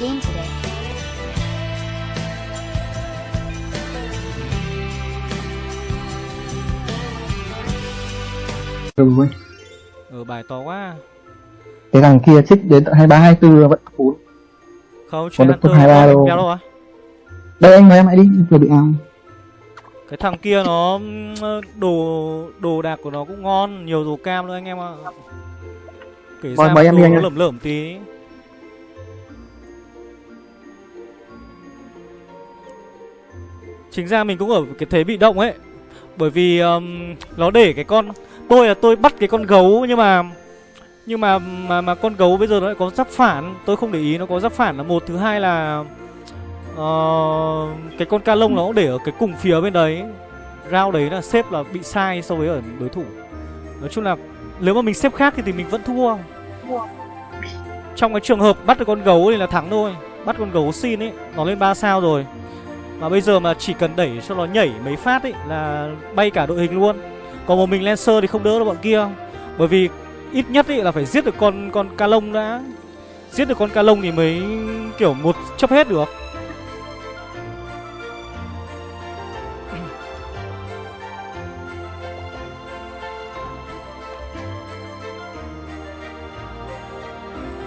game today. rồi Ờ bài to quá cái thằng kia trích đến tận hai ba hai tư vẫn full Không, Còn chuyện được top 23 có đâu. đâu à đây anh nói em hãy đi vừa bị ao Cái thằng kia nó ừm, đồ đồ đạc của nó cũng ngon, nhiều đồ cam nữa anh em ạ. Kể Mời- ra mời em đi anh lởm lởm tí. Chính ra mình cũng ở cái thế bị động ấy. Bởi vì um, nó để cái con tôi là tôi bắt cái con gấu nhưng mà nhưng mà mà mà con gấu bây giờ nó lại có giáp phản, tôi không để ý nó có giáp phản là một thứ hai là uh, cái con ca lông nó cũng để ở cái cùng phía bên đấy. Rao đấy là xếp là bị sai so với ở đối thủ. Nói chung là nếu mà mình xếp khác thì, thì mình vẫn thua. Trong cái trường hợp bắt được con gấu thì là thắng thôi. Bắt con gấu xin ấy nó lên 3 sao rồi mà bây giờ mà chỉ cần đẩy cho nó nhảy mấy phát ấy là bay cả đội hình luôn. Còn một mình lancer thì không đỡ được bọn kia. Bởi vì ít nhất ấy là phải giết được con con ca lông đã. Giết được con ca lông thì mới kiểu một chấp hết được.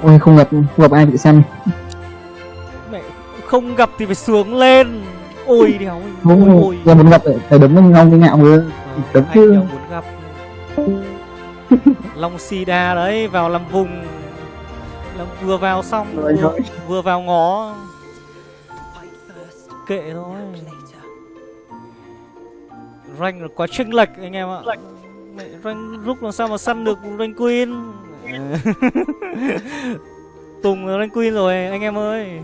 Ôi không gặp không gặp ai bị xem mẹ không gặp thì phải sướng lên ôi đéo không ôi. Giờ muốn gặp phải đấm với nhau với ngạo vừa. Ờ, anh chứ. muốn gặp. Long Sida đấy vào làm vùng. Làm vừa vào xong vừa, vừa vào ngó kệ thôi. Rank là quá chênh lệch anh em ạ. Mẹ rank rút làm sao mà săn được rank queen? Tùng là rank queen rồi anh em ơi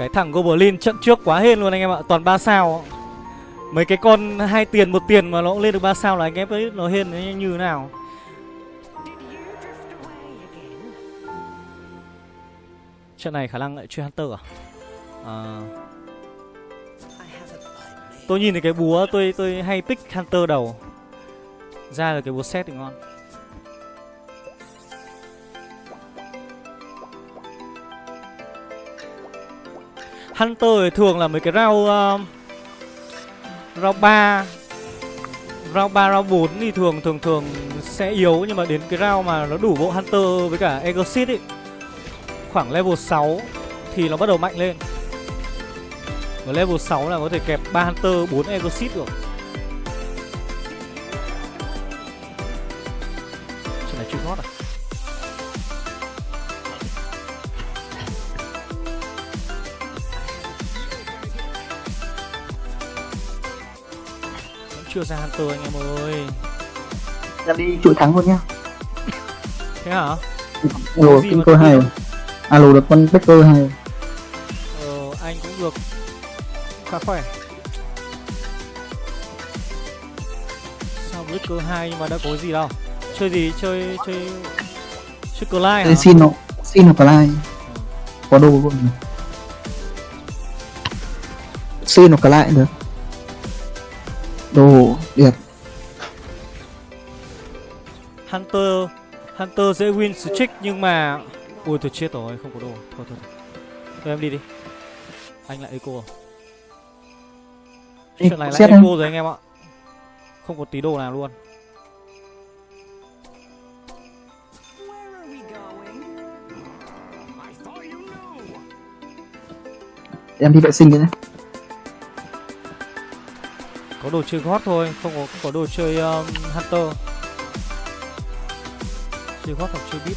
cái thằng Goblin trận trước quá hên luôn anh em ạ, toàn 3 sao. Mấy cái con hai tiền một tiền mà nó cũng lên được 3 sao là anh em biết nó hên như thế nào. Trận này khả năng lại chơi hunter à? À. Tôi nhìn thấy cái búa, tôi tôi hay pick hunter đầu. Ra được cái búa set thì ngon. Hunter thì thường là mấy cái round uh, round 3 round 3 round 4 thì thường thường thường sẽ yếu nhưng mà đến cái round mà nó đủ bộ Hunter với cả Exorcist ấy khoảng level 6 thì nó bắt đầu mạnh lên. Ở level 6 là có thể kẹp 3 Hunter, 4 Exorcist được. Chưa ra Hunter anh em ơi. em đi chuỗi thắng luôn nhá Thế hả? alo tự hay alo được con Becker hay Ờ, anh cũng được khá khỏe. Sao 2 nhưng mà đã có gì đâu? Chơi gì? Chơi chơi chơi Clyde hả? Đây xin nó xin nó lại có đồ luôn xin nó lại được đồ đẹp Hunter Hunter dễ win streak nhưng mà ui tôi chết rồi, không có đồ. Thôi thôi. thôi. Em đi đi. Anh lại eco. Ê, Chuyện này lại eco rồi anh em ạ. Không có tí đồ nào luôn. em đi vệ sinh cái đấy có đồ chơi gót thôi, không có không có đồ chơi um, Hunter. Chơi gót hoặc chơi bit.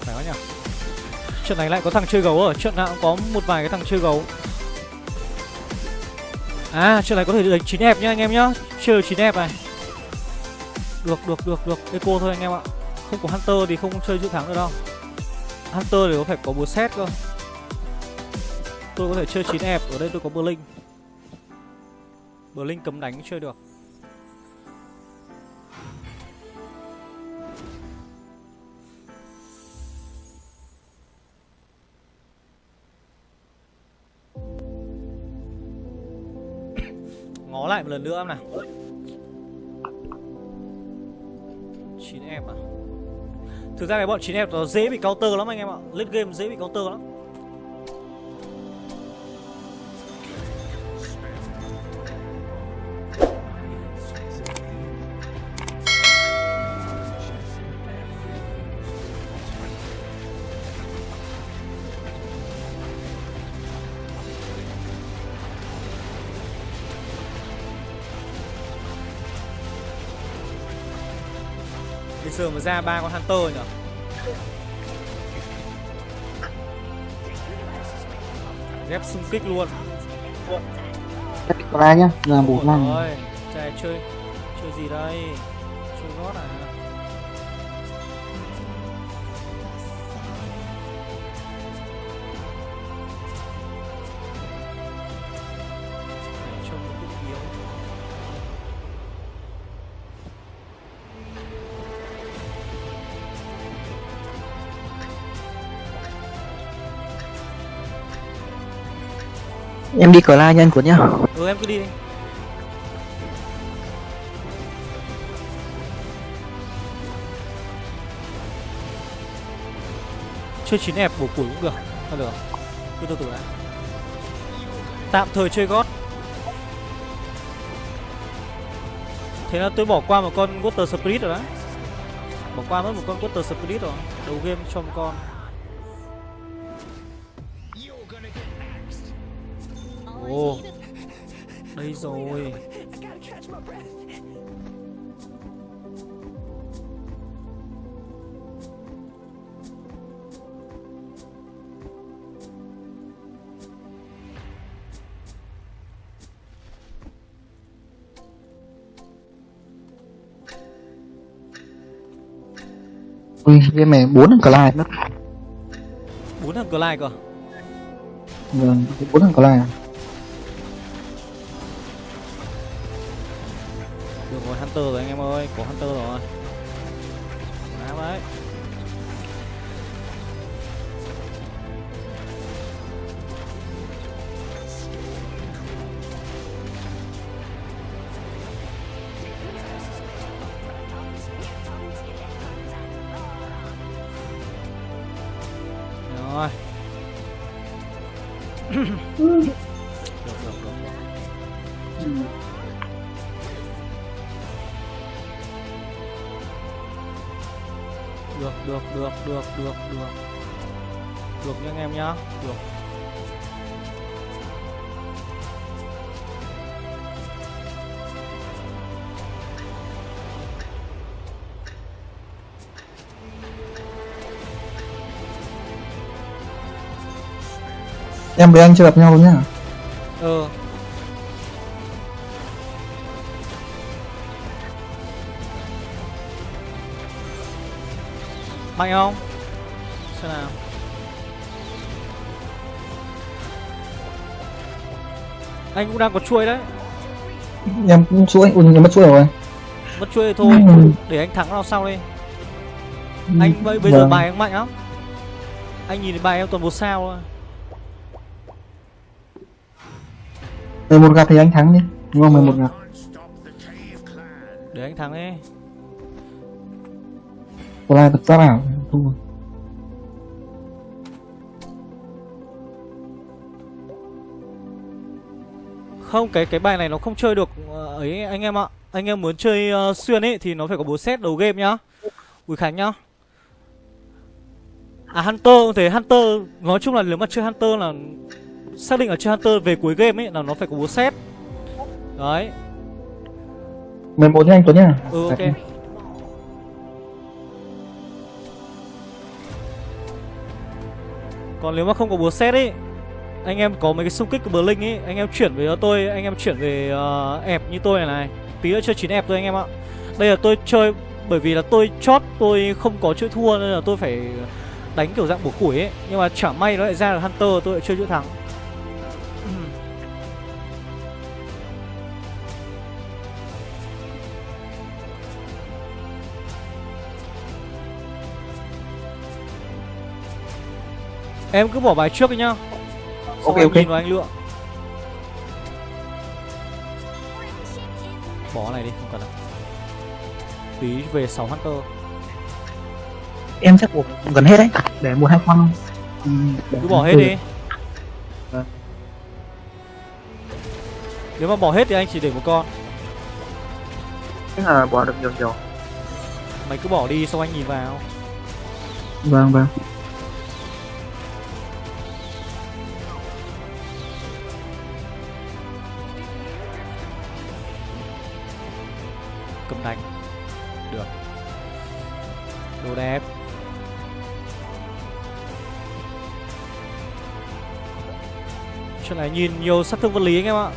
Phải quá nhỉ? Trận này lại có thằng chơi gấu ở, trận nào cũng có một vài cái thằng chơi gấu. À, trận này có thể đánh chín hẹp nhá anh em nhá. Chơi chín hẹp này. Được, được, được, được. Eco thôi anh em ạ. Không có Hunter thì không chơi dự thắng được đâu. Hunter thì có phải có búa xét cơ. Tôi có thể chơi chín hẹp, ở đây tôi có Blink Blink cấm đánh chơi được. Em lần nữa em nào? 9 em à? Thực ra cái bọn 9 em nó dễ bị counter lắm anh em ạ. Lên game dễ bị counter lắm. Giờ mà ra ba con Hunter nhỉ? Dép xung kích luôn. Có ai nhá là Rồi Chạy chơi Chơi gì đây? Chơi gót à em đi cờ la nhanh của nhá. Ừ em cứ đi đi. Chơi chín ép, bổ củi cũng được. Thôi được. Cứ từ từ đã. Tạm thời chơi gót. Thế là tôi bỏ qua một con Water Spirit rồi đấy. Bỏ qua mất một con Water Spirit rồi. Đầu game cho một con. Ồ Đây rồi. Ui game này bốn thằng la mất bốn thằng Clyde cơ? Vâng bốn thằng cờ Hunter rồi anh em ơi Có Hunter rồi. Áo đấy. Rồi. Được được được được được được được được được được. Nha anh em nhá. Được. Em với anh chưa gặp nhau đâu nhá. Ờ mạnh không? Xem nào. Anh cũng đang có chuôi đấy. Em cũng chuỗi ui em mất chuỗi rồi. Mất chuôi thì thôi Ừ. để anh thắng nó sau đi. Anh bây, bây giờ Vâng. bài anh mạnh lắm. Anh nhìn bài em toàn một sao thôi. Mười một gặp thì anh thắng đi. Đúng không? Mười một gặp để anh thắng đi la thật ra bảo thua Không, cái cái bài này nó không chơi được ờ, ấy anh em ạ. Anh em muốn chơi ờ, xuyên ấy thì nó phải có bố set đầu game nhá. Bùi Khánh nhá. À Hunter cũng thế, Hunter nói chung là nếu mà chơi Hunter là xác định là chơi Hunter về cuối game ấy là nó phải có bố set. Đấy. mười một nha anh Tuấn nhá Ừ ok. Còn nếu mà không có búa xét ấy Anh em có mấy cái xung kích của Blink ấy Anh em chuyển về cho tôi Anh em chuyển về uh, ẹp như tôi này này. Tí nữa chơi chín ẹp thôi anh em ạ. Đây là tôi chơi Bởi vì là tôi chót tôi không có chữ thua Nên là tôi phải đánh kiểu dạng bổ củi ấy Nhưng mà chả may nó lại ra được Hunter Tôi lại chơi chữ thắng. Em cứ bỏ bài trước đi nhá. Xong Ok, ok. nhìn vào anh lựa. Bỏ này đi không cần đâu. Tí về 6 hunter. Em chắc buộc gần hết đấy để một hai con. Ừ, cứ bỏ hết từ- đi. Vâng. nếu mà bỏ hết thì anh chỉ để một con. Chắc là bỏ được nhiều nhiều mày cứ bỏ đi xong anh nhìn vào. Vâng vâng cầm đánh được. Đồ đẹp. Chuyện này nhìn nhiều sát thương vật lý anh em ạ.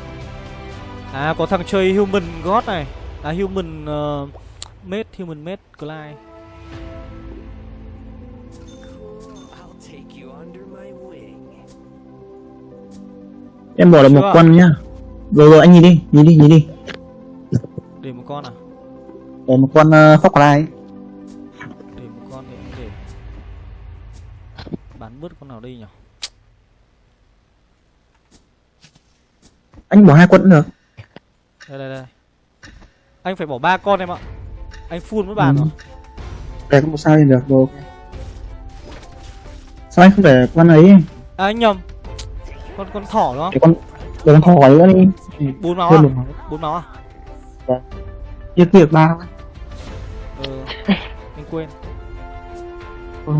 À có thằng chơi human god này. À human uh, mate human mate Clyde. Em bỏ được một con nhá. Rồi rồi anh nhìn đi nhìn đi nhìn đi. Để một con à để một con uh, lại để một con thì anh để bán bớt con nào đây nhỉ? Anh bỏ hai con cũng được. Đây đây đây. Anh phải bỏ ba con em ạ. Anh full mới bàn Ừ. rồi. Để có một sao lên được rồi sao anh không để con ấy? À anh nhầm. Con con thỏ đúng không để con để con thỏ nữa đi. Bốn máu à? bốn máu. À chia việc ba thôi. ờ anh quên Ừ.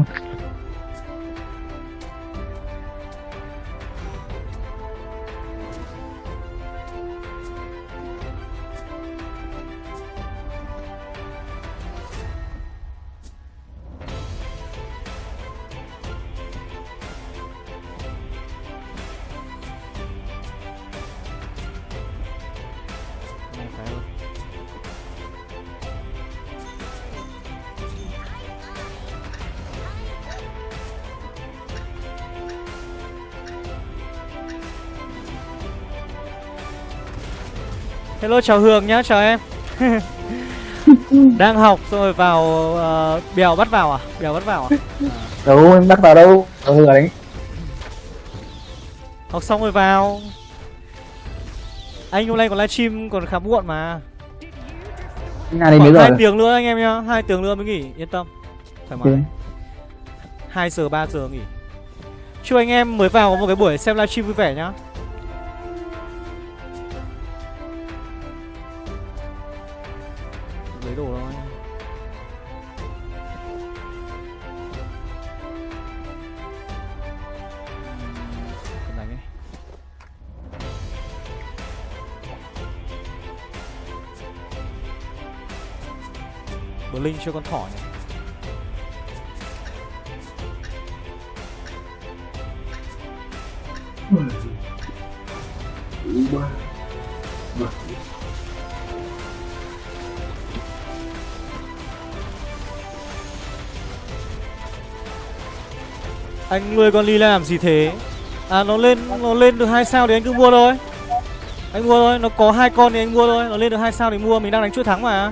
Hello chào Hường nhá, chào em. Đang học xong rồi vào ờ, Bèo bắt vào à? Bèo bắt vào à? đâu em bắt vào đâu? Ở thừa đấy Học xong rồi vào. Anh hôm nay còn livestream còn khá muộn mà. Nhà này mấy giờ 2 rồi. tiếng nữa anh em nhá 2 tiếng nữa mới nghỉ, yên tâm. Thoải mái. Ok. 2 giờ 3 giờ nghỉ. Chúc anh em mới vào có một cái buổi xem livestream vui vẻ nhá Bờ Linh cho con thỏ nhỉ Anh nuôi con Lila làm gì thế? À nó lên nó lên được hai sao thì anh cứ mua thôi. Anh mua thôi, nó có hai con thì anh mua thôi, nó lên được hai sao thì mua, mình đang đánh chuỗi thắng mà.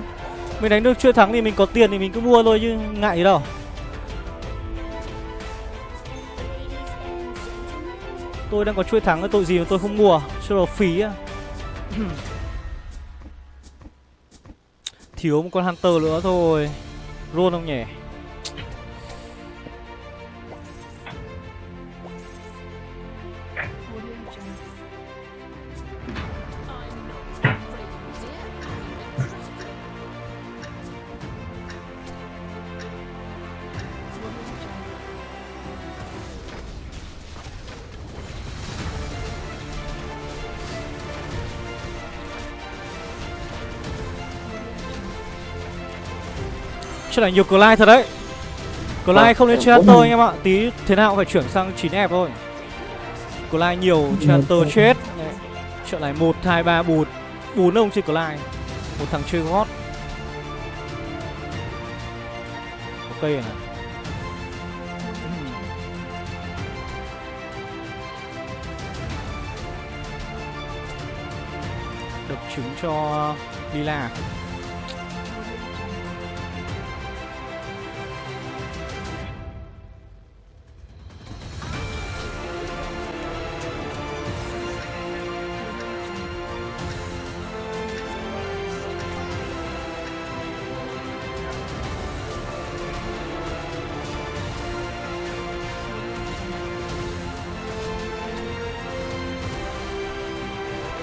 Mình đánh được chuỗi thắng thì mình có tiền thì mình cứ mua thôi chứ ngại gì đâu. Tôi đang có chuỗi thắng tội gì mà tôi không mua, cho nó phí á. Thiếu một con Hunter nữa thôi. Roll không nhỉ? Chuyện này nhiều Clyde thật đấy. Clyde Vâng, không Hunter nhìn. anh em ạ. Tí thế nào cũng phải chuyển sang 9 ép thôi. Clyde nhiều vâng. chết. Chuyện này 1, 2, 3, 4 4 ông chơi Clyde. Một thằng chơi gót. Cây này Đập trứng cho Lila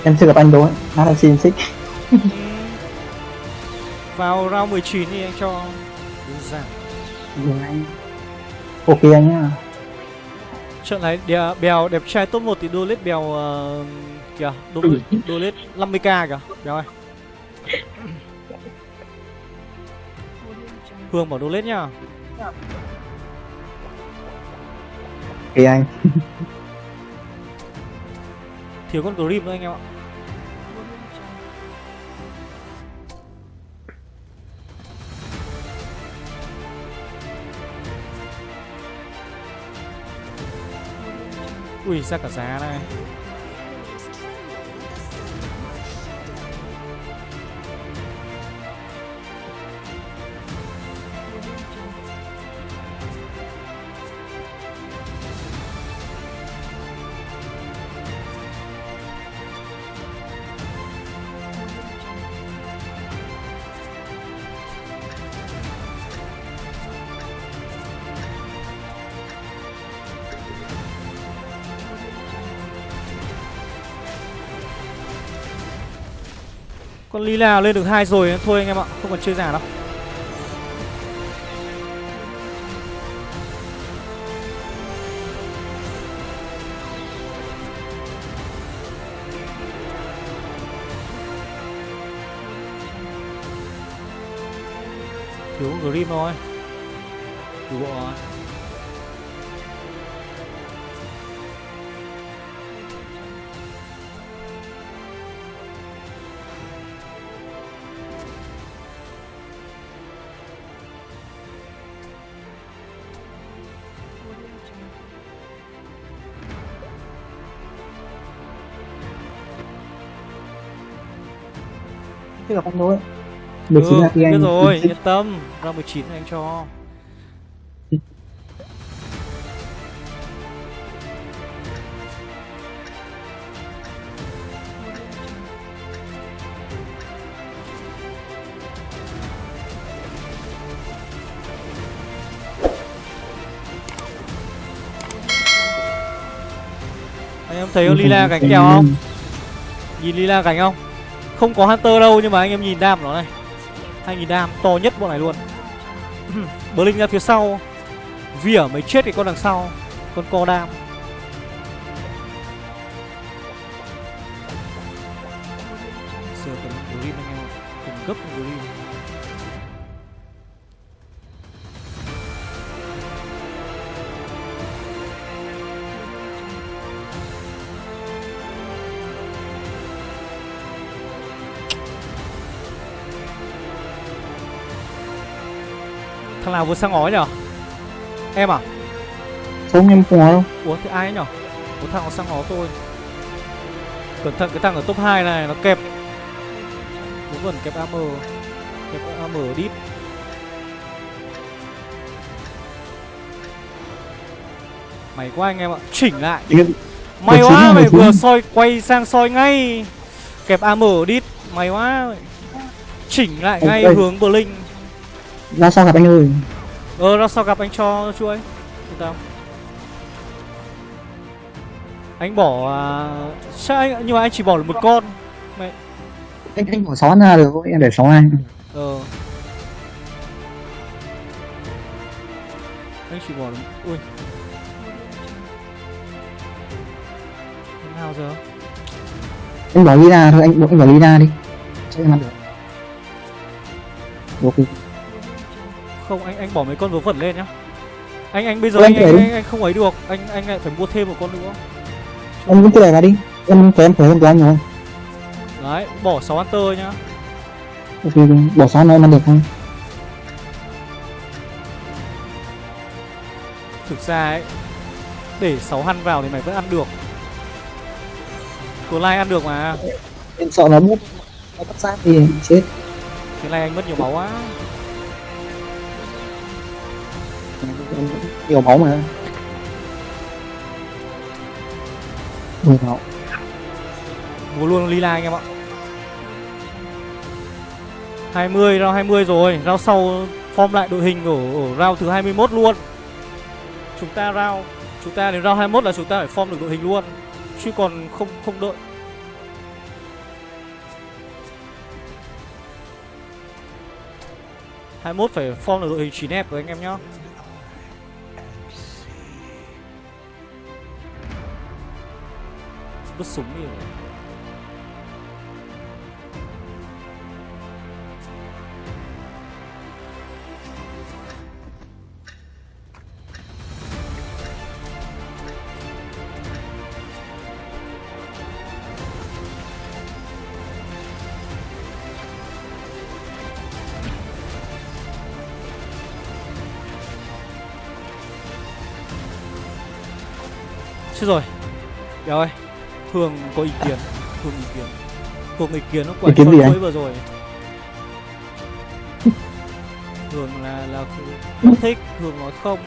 em chưa gặp anh ấy. Nó là xin xích. Ừ. Vào round 19 thì anh cho đơn giản Đúng anh. Ok anh nhá. Trận này đè, bèo đẹp trai top 1 thì đô lết bèo uh, kìa đô, đô lết 50k kìa. Bèo ơi. Hương bảo đô lết nhá. Ok anh. Thiếu con Grim nữa anh em ạ Ui ra cả giá này Lila lên được hai rồi, thôi anh em ạ, Không còn chơi giả đâu. Thiếu con Grim thôi. Gặp anh đâu ấy 19 ừ, là khi anh biết rồi, yên tâm. Ra 19 anh cho. Anh em thấy con Lila cánh kèo không? Nhìn Lila cánh không? Không có Hunter đâu nhưng mà anh em nhìn đam nó này. 2000 đam, to nhất bọn này luôn. Blink ra phía sau. Vỉa mới chết cái con đằng sau. Con co đam. Nào vừa sang ngói nhở? Em à? Không em không có đâu Ủa thì ai nhở? Một thằng nó sang ngó tôi. Cẩn thận cái thằng ở top 2 này nó kẹp. Nó vẫn kẹp AM Kẹp AM deep. Mày quá anh em ạ. Chỉnh lại. Được quá mày vừa soi quay sang soi ngay. Kẹp AM deep Mày quá. Chỉnh lại ngay hướng Blink. Ra sao gặp anh ơi Ờ ra sao gặp anh cho chuỗi Yên tâm Anh bỏ à... Sao anh Nhưng mà anh chỉ bỏ được một con. Anh anh bỏ sáu ra được thôi em để sáu anh. Ờ. Anh chỉ bỏ được Ui. Nào giờ? Anh bỏ Lina thôi anh anh bỏ Lina đi. Cho em ăn được. Ok Không anh anh bỏ mấy con vớ vẩn lên nhá. Anh anh bây giờ anh, anh anh, phải- anh, anh không ấy được. Anh anh lại phải mua thêm một con nữa. Anh vẫn cứ để vào đi. Em thấy em khỏe hơn của anh rồi. Đấy bỏ 6 Hunter nhá. Ok bỏ sáu nữa em ăn được không Thực ra ấy Để 6 hăn vào thì mày vẫn ăn được. Cô Lai ăn được mà. Em sợ nó bút. Nó bắt sát thì chết. Thế này anh mất nhiều máu quá nhiều máu mà. Mười máu. Mua luôn lila anh em ạ. 20 round 20 rồi. Round sau form lại đội hình ở, ở round thứ 21 luôn. Chúng ta round Chúng ta đến round 21 là chúng ta phải form được đội hình luôn. Chứ còn không không đợi hai mốt phải form được đội hình chín hẹp rồi anh em nhá. Vứt súng đi rồi. Chết rồi. Béo ơi. Hương có ý kiến Hương ý kiến. Hương ý kiến nó quả Ý kiến cho anh? vừa rồi. Hương là là không thích Hương nói không.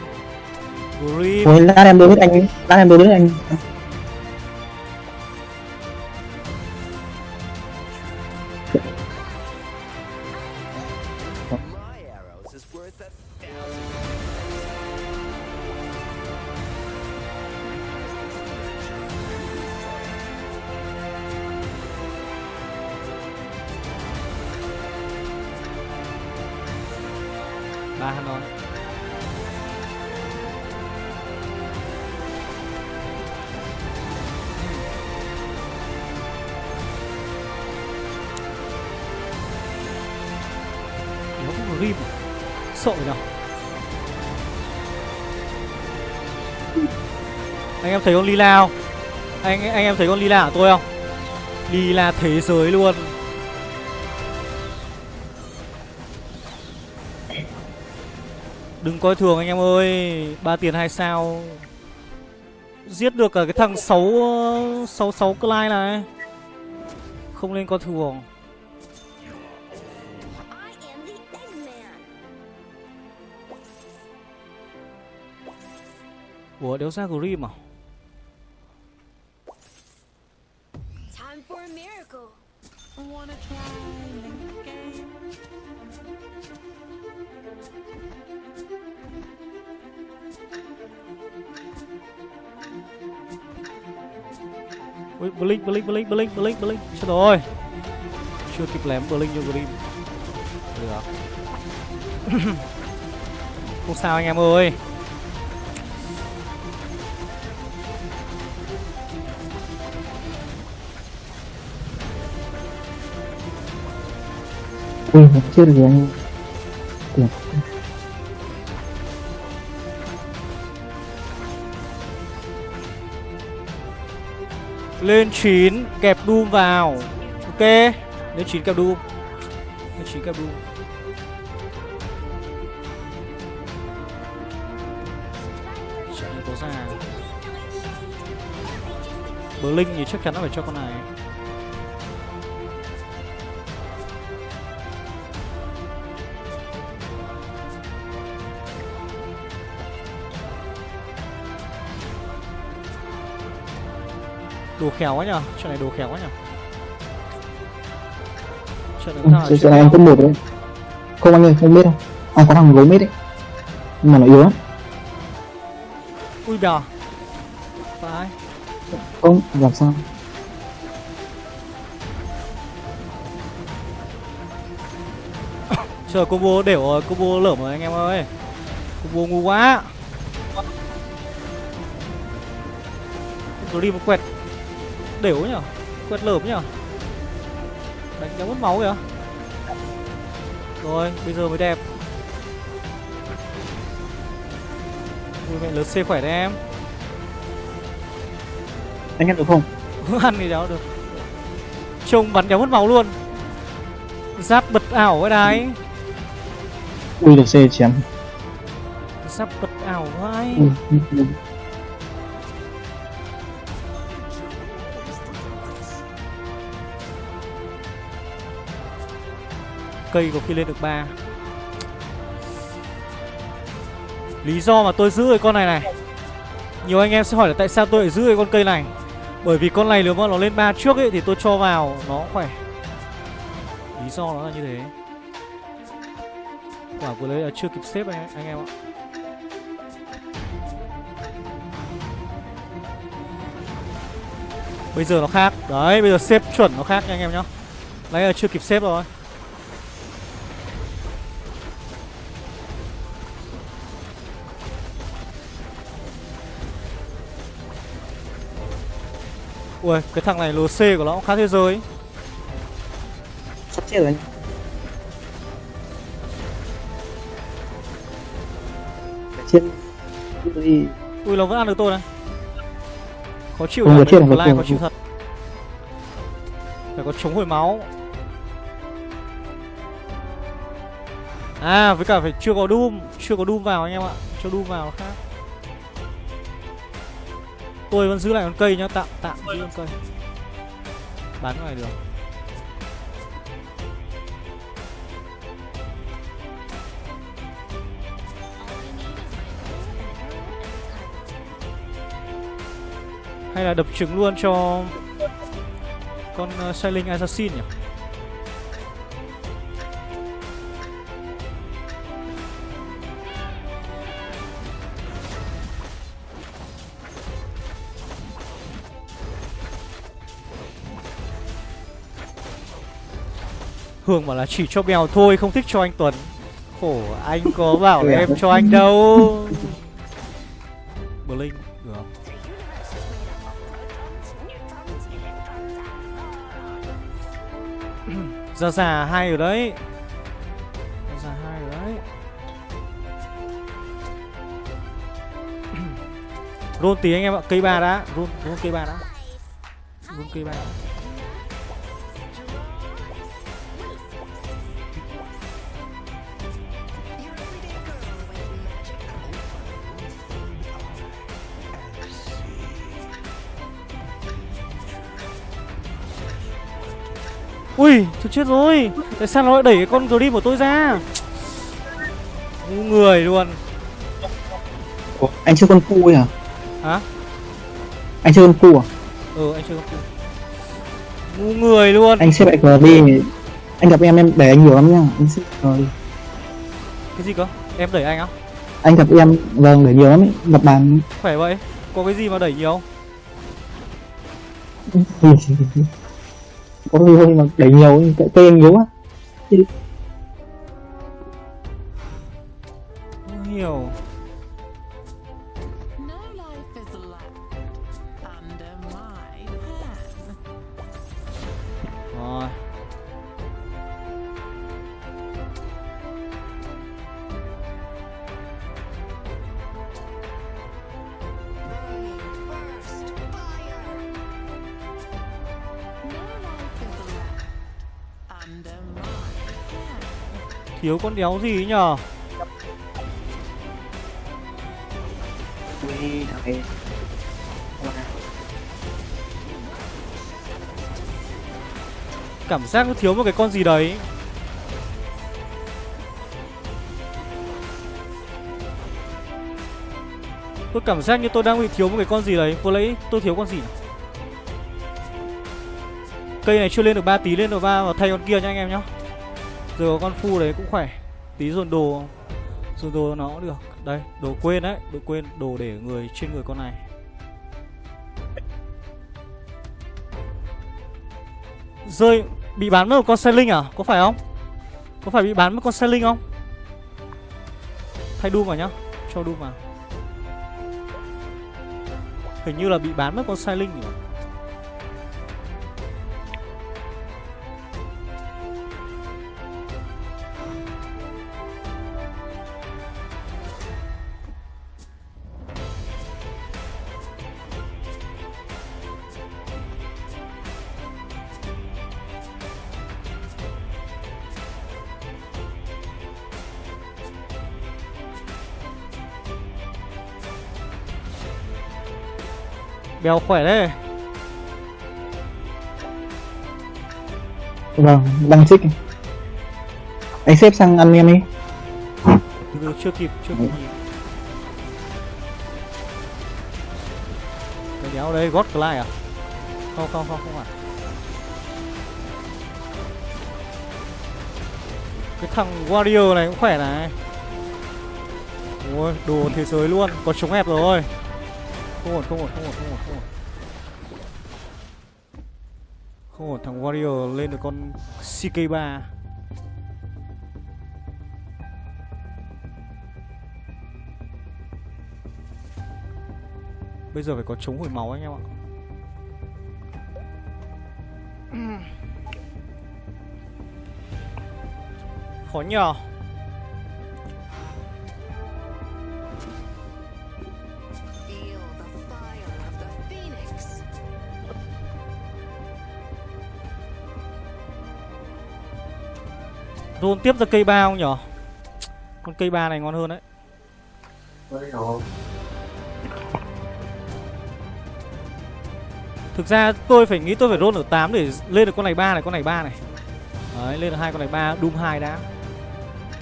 Grim Thôi lát em đối với anh Lát em đối với anh thấy con Lila không? Anh anh em thấy con Lila của tôi không? Lila thế giới luôn. Đừng coi thường anh em ơi, ba tiền hai sao. Giết được cả cái thằng 6 6 6 Clyde này. Không nên coi thường. Ủa, đéo ra Grim à? Ui, Blink, Blink, Blink, Blink, Blink, Blink. Chết rồi. Chưa kịp lém Blink cho green. Được. Không sao anh em ơi. Ui chưa được gì anh. Tiền Lên 9 Kẹp Doom vào. Ok, Lên 9 kẹp Doom Lên 9 kẹp Doom Trận này có ra. Blink thì chắc chắn nó phải cho con này. Đồ khéo quá nhở Trận này đồ khéo quá nhở Trận này sao Cái này anh cấp một đấy. Không anh ơi không biết đâu À có thằng gấu mết đấy. Nhưng mà nó yếu lắm. Ui bè Phải. Không làm sao? Trời combo đều rồi, combo lởm rồi anh em ơi. Combo ngu quá. Grim quẹt Đều nhở? Quẹt lởm nhở? Đánh cho mất máu kìa. Rồi, bây giờ mới đẹp. Ui mẹ lớn C khỏe đấy em. Anh ăn được không? Ăn thì đéo được. Trông bắn đéo mất máu luôn. Giáp bật ảo cái đái. Ui được C chém. Giáp bật ảo vai Cây có khi lên được 3 Lý do mà tôi giữ cái con này này. Nhiều anh em sẽ hỏi là tại sao tôi lại giữ cái con cây này? Bởi vì con này nếu mà nó lên 3 trước ấy Thì tôi cho vào nó khỏe. Lý do nó là như thế. Quả của đấy là chưa kịp xếp anh, anh em ạ. Bây giờ nó khác. Đấy bây giờ xếp chuẩn nó khác nha anh em nhá. Nãy là chưa kịp xếp rồi. Ui, cái thằng này LC của nó cũng khá thế giới. Sắp chết rồi Phải chết. Ui, nó vẫn ăn được tôi này. Khó chịu Không chết là Lai khó chịu thật. Phải có chống hồi máu. À, với cả phải chưa có Doom. Chưa có Doom vào anh em ạ. Cho Doom vào khác Tôi vẫn giữ lại con cây nhá Tạm, tạm giữ con cây. Bán ngoài được Hay là đập trứng luôn cho Con uh, Sailing Assassin nhỉ Hương bảo là chỉ cho mèo thôi không thích cho anh Tuấn. Khổ anh có bảo là em cho anh đâu. Blink được. Không? Già già hai rồi đấy. Già già hai rồi đấy. Roll tí anh em ạ, cây ba đã. Roll, roll cây ba đã. Roll cây ba. đã. Tôi chết rồi. Tại sao nó lại đẩy cái con Grim của tôi ra? Ngu người luôn. Ủa, anh chưa con cu ấy hả Hả? anh chưa con cu à? Ừ, anh chơi con cu. Ngu người luôn. Anh xếp lại cờ đi. Anh gặp em em để anh nhiều lắm nha. Anh xếp cờ đi. Cái gì cơ? Em đẩy anh á? anh gặp em vâng để nhiều lắm ấy. gặp bàn Khỏe vậy. Có cái gì mà đẩy nhiều có gì mà đẩy nhiều cái tên yếu á Thiếu con đéo gì ấy nhờ? Ui, thằng này. Cảm giác nó thiếu một cái con gì đấy. Tôi cảm giác như tôi đang bị thiếu một cái con gì đấy. Vừa lấy tôi thiếu con gì nào? Cây này chưa lên được 3 tí lên được 3 và thay con kia nha anh em nhá Giờ có con phu đấy cũng khỏe Tí dồn đồ Dồn đồ nó cũng được Đây, đồ quên đấy, Đồ quên, đồ để người, trên người con này Rơi, Bị bán mất một con xe linh à? Có phải không? Có phải bị bán mất con xe linh không? Thay Doom vào nhá, Cho Doom vào Hình như là bị bán mất con xe linh nhỉ? Bèo khỏe đấy. Vâng đang xích anh xếp sang ăn em đi. Từ chưa kịp chưa kịp. Nhìn Cái đéo đây God Clyde à? Không không không không phải Cái thằng Warrior này cũng khỏe này. Ôi đồ thế giới luôn Có chống hẹp rồi không ổn, không ổn, không ổn, không ổn, không ổn. Không ổn, thằng Warrior lên được con CK3. Bây giờ phải có chống hồi máu anh em ạ. Ừ. Khó nhờ. Roll tiếp ra cây ba không nhở Con cây ba này ngon hơn đấy Thực ra tôi phải nghĩ tôi phải roll ở 8 để lên được con này ba này, con này ba này. Đấy, lên được hai con này ba, Doom 2 đã.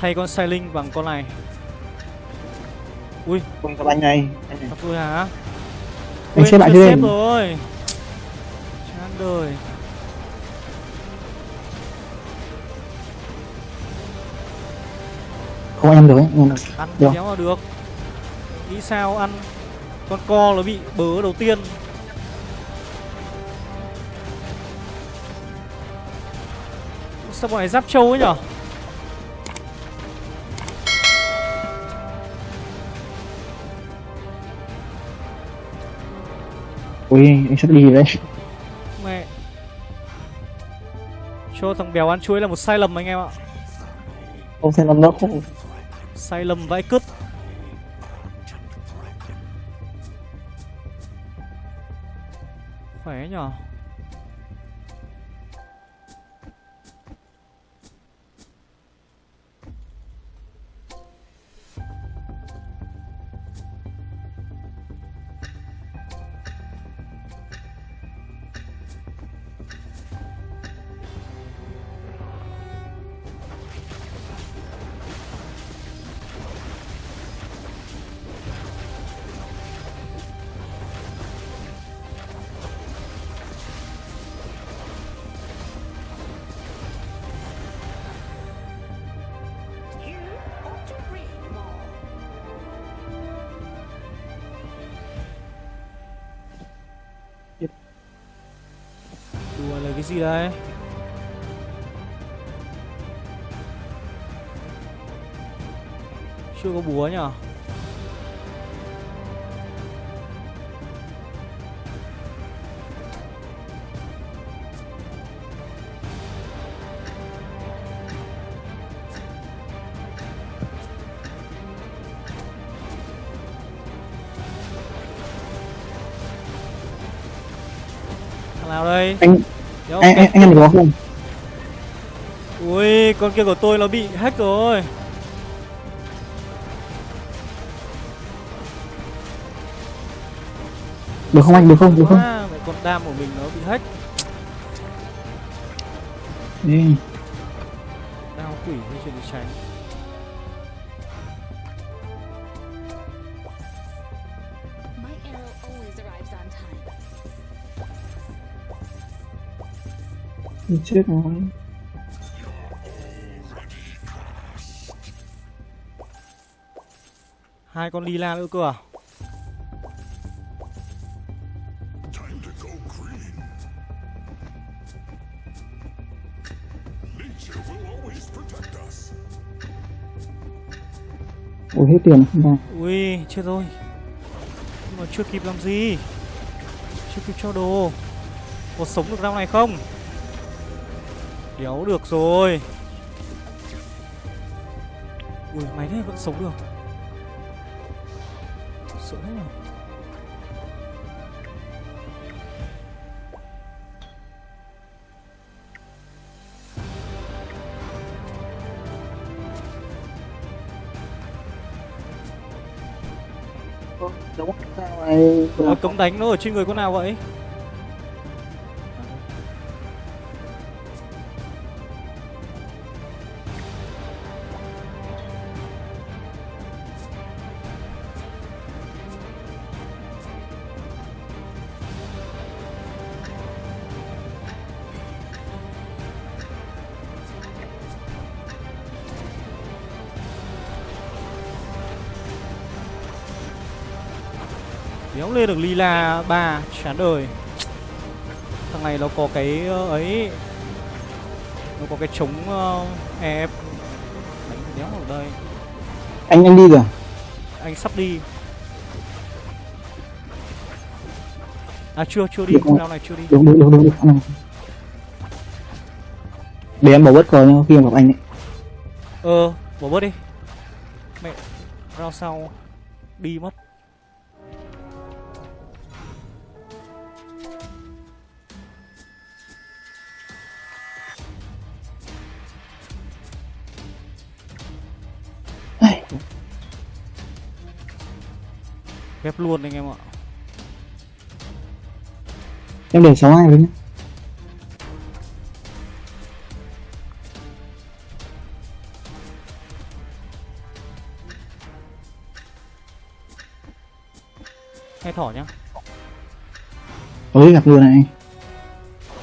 Thay con Sailing bằng con này. Ui, Không có anh này. Anh này. tôi hả? Anh Quên xếp lại chưa rồi. Chán đời. Không ăn được ấy. Ăn được. Ăn Được. kéo là được. Nghĩ sao ăn con co nó bị bớ đầu tiên. Sao bọn này giáp trâu ấy nhở? Ui, anh sắp đi rồi đấy. Mẹ Cho thằng béo ăn chuối là một sai lầm anh em ạ Không xem nó không. Sai lầm vãi cứt Khỏe nhở? Đùa đây Chưa có búa nhở nào đây? Anh Đéo, anh anh, được có không? Ui, con kia của tôi nó bị hack rồi. Được không anh? Được không? Được không? Mẹ con đam của mình nó bị hack. Đi. Đao quỷ hay chuyện đi tránh. Đi chết rồi. Hai con lila nữa cơ à? Ui hết tiền không ra. Ui, chết rồi. Nhưng mà chưa kịp làm gì. Chưa kịp cho đồ. Có sống được round này không? Đéo được rồi. Ui, máy này vẫn sống được. Sợ thế nhỉ? Đúng sao này? Ờ, cấm đánh nó ở trên người con nào vậy? Lên được lila 3 chán đời. Thằng này nó có cái ờ, ấy. Nó có cái chống uh, EF Đánh đéo ở đây. Anh anh đi rồi. Anh sắp đi. À chưa chưa đi, round này chưa đi. Đúng đúng đúng đúng. đúng. Để em bảo bất cờ nha khi em gặp anh ấy. Ờ, bỏ bớt đi. Mẹ, round sau. Đi mất Ghép luôn anh em ạ. Em để sáu ai rồi nhá Hay thỏ nhá. Ôi gặp luôn này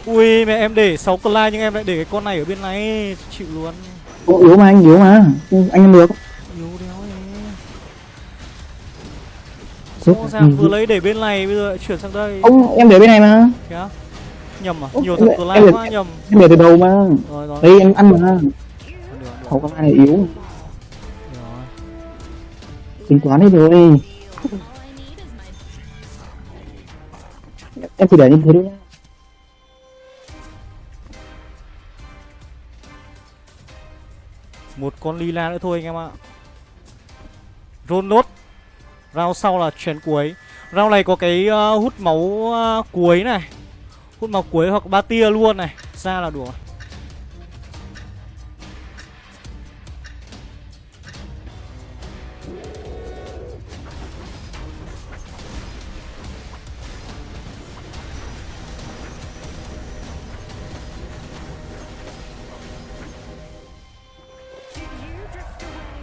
Ui mẹ em để 6 clay nhưng em lại để cái con này ở bên này. Chịu luôn. Ô, yếu mà anh yếu mà. Anh em được Yếu đéo ấy Anh ràng vừa giúp. lấy để bên này bây giờ lại chuyển sang đây. Ông em để bên này mà. Kìa Nhầm à? Nhiều thằng lại- quá nhầm. em để từ đầu mà. Rồi rồi. Đây em ăn mà. Hậu con này yếu. Rồi. tính toán đi rồi. Em chỉ để như thế thôi nhá. Một con lila nữa thôi anh em ạ. Roll nốt Round sau là chén cuối. Round này có cái ờ, hút máu ờ, cuối này. Hút máu cuối hoặc ba tia luôn này. Ra là đủ.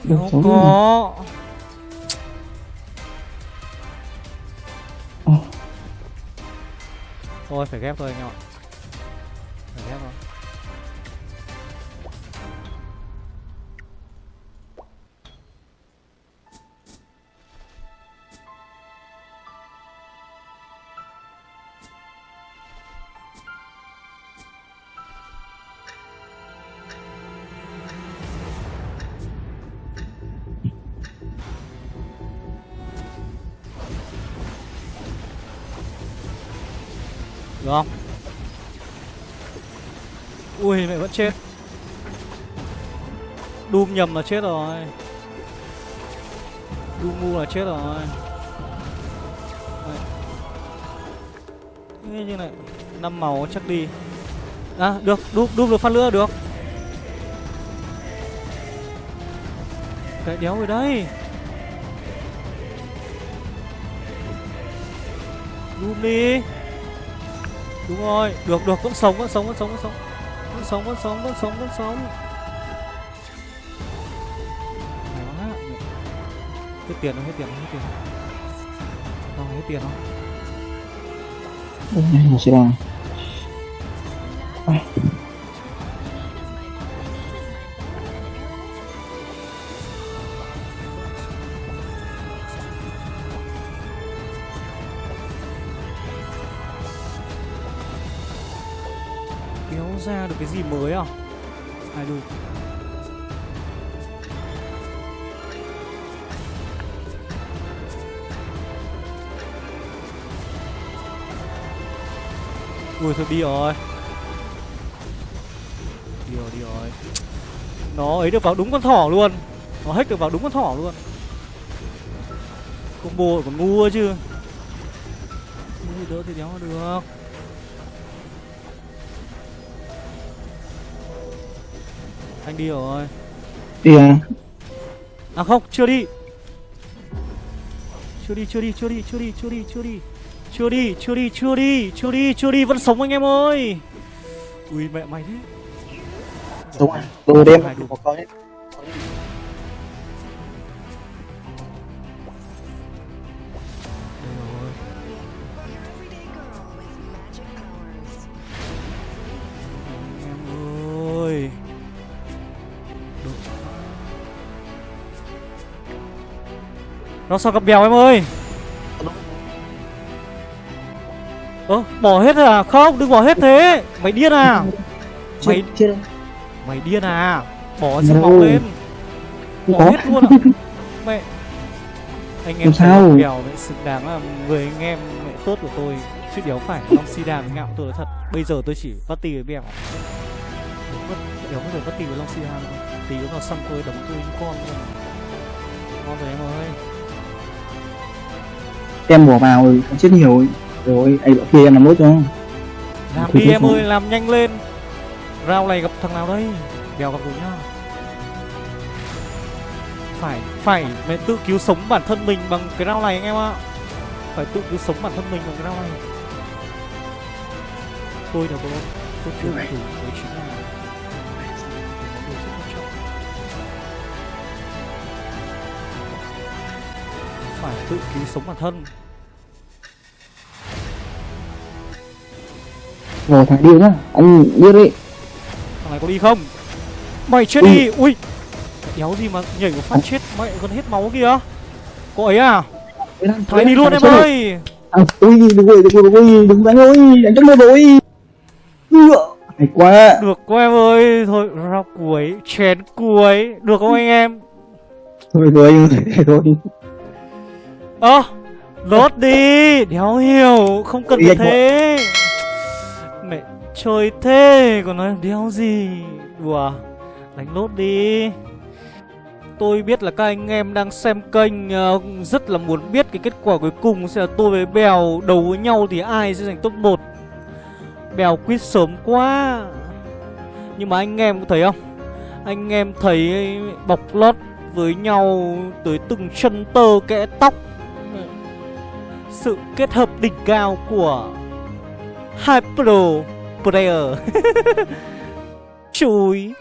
Rồi. Không có Thôi phải ghép thôi anh em ạ. Chết. Doom nhầm là chết rồi. Doom ngu là chết rồi. Đây. Như này năm màu chắc đi. À được Doom, Doom được phát lửa được. Cái đéo rồi đây. Doom đi. Đúng rồi, được được vẫn sống vẫn sống vẫn sống vẫn sống. Vẫn sống vẫn sống vẫn sống vẫn sống. này quá. Hết tiền rồi, hết tiền rồi, hết tiền. rồi. Không hết tiền không? Ôi, này một gì mới à? Ai đủ. Ui, thôi, đi rồi. Đi rồi đi rồi. Nó ấy được vào đúng con thỏ luôn. Nó hết được vào đúng con thỏ luôn. Combo còn ngu chứ. Ngu đỡ thì đéo được. Anh đi rồi. Đi à? À không, chưa đi. Chưa đi, chưa đi, chưa đi, chưa đi, chưa đi, chưa đi. Chưa đi, chưa đi, chưa đi, chưa đi, chưa đi, vẫn sống anh em ơi. Ui mẹ mày thế. Đúng à đồ đêm Hai đủ. có Nó sao gặp bèo em ơi? Ơ, bỏ hết à? Không, đừng bỏ hết thế. Mày điên à? Mày Mày điên à? Bỏ No. sức máu lên. Bỏ có. hết luôn ạ Mẹ. Anh em sao? bèo vậy xứng đáng là người anh em mẹ tốt của tôi. Chứ đéo phải Long si đàm ngạo tôi thật. Bây giờ tôi chỉ party với bèo. Đéo có thể mất tỷ với Long Sihan đâu Tí vào xăm tôi đấm tôi như con luôn. Ngon rồi em ơi em bỏ vào rồi không chết nhiều rồi anh bảo kia em làm nốt cho. Làm đi em ơi làm nhanh lên. Rao này gặp thằng nào đây? Đèo gặp rồi nhá. Phải Phải mẹ tự cứu sống bản thân mình bằng cái rau này anh em ạ. Phải tự cứu sống bản thân mình bằng cái rau này. Tôi đâu có Tôi chưa đủ Phải tự cứu sống bản thân rồi thằng điêu nhá anh biết đi Thằng này có đi không? Mày chết đi! Ui! Đéo gì mà nhảy một phát chết mẹ gần hết máu kìa Có ấy à? Thằng đi luôn em ơi! à, ui đừng rồi đừng rồi ui đừng đánh ơi đánh trong đây rồi hay quá Được quá em ơi! Thôi, rau cuối, chén cuối Được không anh em? thôi rồi thôi Ơ! lốt đi! Đéo hiểu! Không cần phải thế! Mẹ chơi thế còn nói đéo gì Đùa Đánh lốt đi Tôi biết là các anh em đang xem kênh ờ, Rất là muốn biết cái kết quả cuối cùng Sẽ là tôi với Bèo đấu với nhau Thì ai sẽ giành top 1 Bèo quýt sớm quá Nhưng mà anh em có thấy không Anh em thấy bọc lót với nhau Tới từng chân tơ kẽ tóc sự kết hợp đỉnh cao của hai pro player Chúi